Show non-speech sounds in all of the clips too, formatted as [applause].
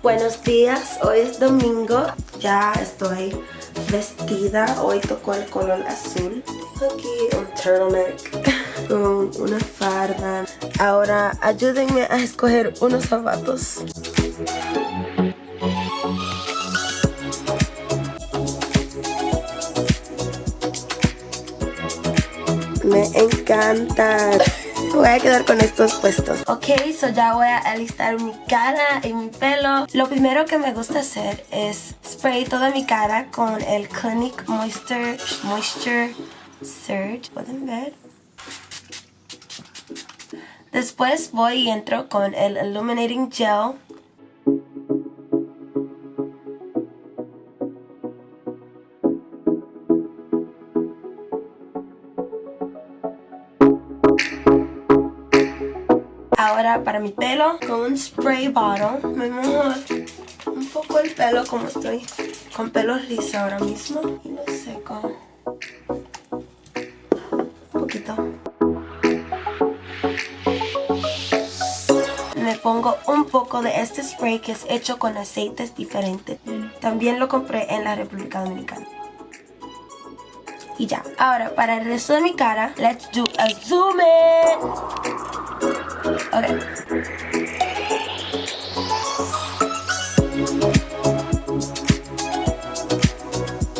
Buenos días, hoy es domingo, ya estoy vestida, hoy tocó el color azul. Aquí un turtleneck [laughs] con una farda. Ahora ayúdenme a escoger unos zapatos. Me encanta. Voy a quedar con estos puestos. Ok, so ya voy a alistar mi cara y mi pelo. Lo primero que me gusta hacer es spray toda mi cara con el Clinic Moisture, Moisture Surge. ¿Pueden ver? Después voy y entro con el Illuminating Gel Ahora para mi pelo, con un spray bottle, me mojo un poco el pelo como estoy con pelo liso ahora mismo. Y lo seco. Un poquito. Me pongo un poco de este spray que es hecho con aceites diferentes. También lo compré en la República Dominicana y ya. Ahora, para el resto de mi cara, let's do a zoom in. Ok.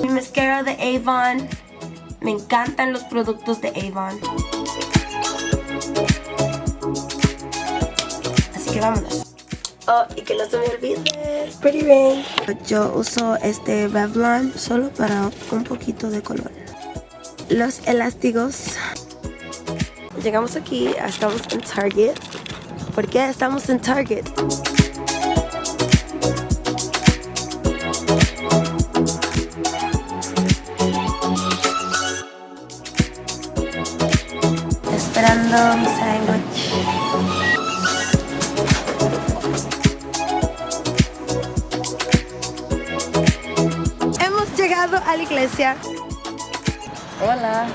Mi mascara de Avon. Me encantan los productos de Avon. Así que vámonos. Oh, y que no se me olvide Pretty Rain. Yo uso este Revlon solo para un poquito de color. Los elásticos Llegamos aquí, estamos en Target. ¿Por qué estamos en Target? Esperando mi sándwich. Hemos llegado a la iglesia. Hola.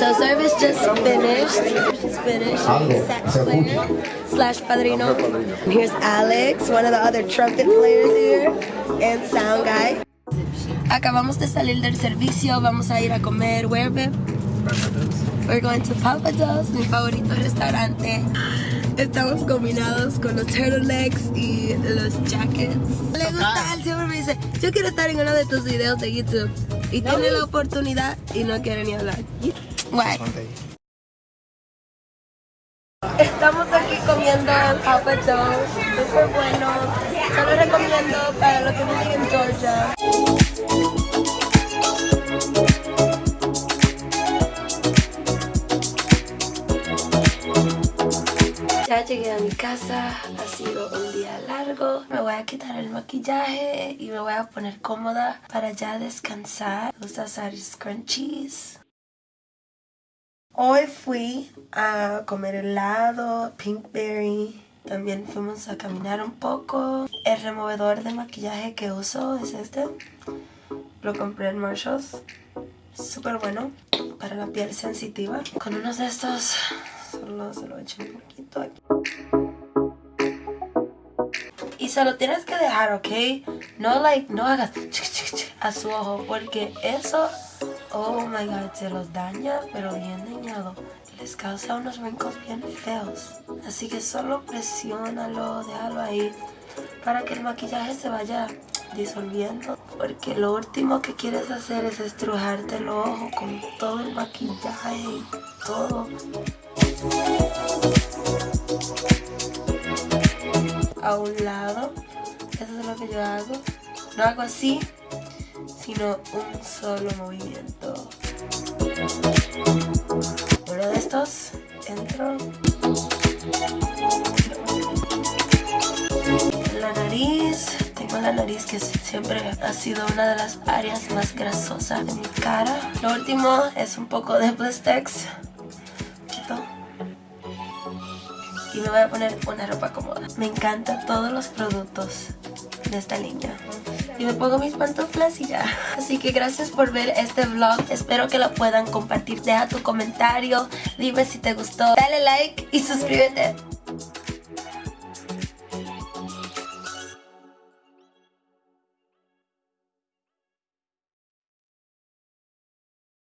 So service just finished. Just finished. Sax player slash padrino. And here's Alex, one of the other trumpet players here, and sound guy. Acabamos de salir del servicio, vamos a ir a comer. Where, babe? We're going to Papa Do's, mi favorito restaurante. Estamos combinados con los turtlenecks y los jackets. Le gusta, él siempre me dice, yo quiero estar en uno de tus videos de YouTube. Y tiene la oportunidad y no quiere ni hablar. Guay. Estamos aquí comiendo en Papa John's, súper bueno. Solo recomiendo para los que viven en Georgia. Ya llegué a mi casa, ha sido un día largo. Me voy a quitar el maquillaje y me voy a poner cómoda para ya descansar. Me gusta usar scrunchies. Hoy fui a comer helado, pinkberry. También fuimos a caminar un poco. El removedor de maquillaje que uso es este. Lo compré en Marshalls. Súper bueno para la piel sensitiva. Con unos de estos solo se lo echo un poquito aquí. Y se lo tienes que dejar, ¿ok? No, like, no hagas a su ojo porque eso, oh my god, se los daña, pero bien dañado. Les causa unos wrinkles bien feos. Así que solo presiónalo, déjalo ahí para que el maquillaje se vaya disolviendo porque lo último que quieres hacer es estrujarte el ojo con todo el maquillaje y todo a un lado eso es lo que yo hago no hago así sino un solo movimiento. Uno de estos entro. En la nariz tengo la nariz que siempre ha sido una de las áreas más grasosas de mi cara. Lo último es un poco de Blistex y me voy a poner una ropa cómoda. Me encantan todos los productos de esta línea. Y me pongo mis pantuflas y ya. Así que gracias por ver este vlog. Espero que lo puedan compartir. Deja tu comentario. Dime si te gustó. Dale like y suscríbete.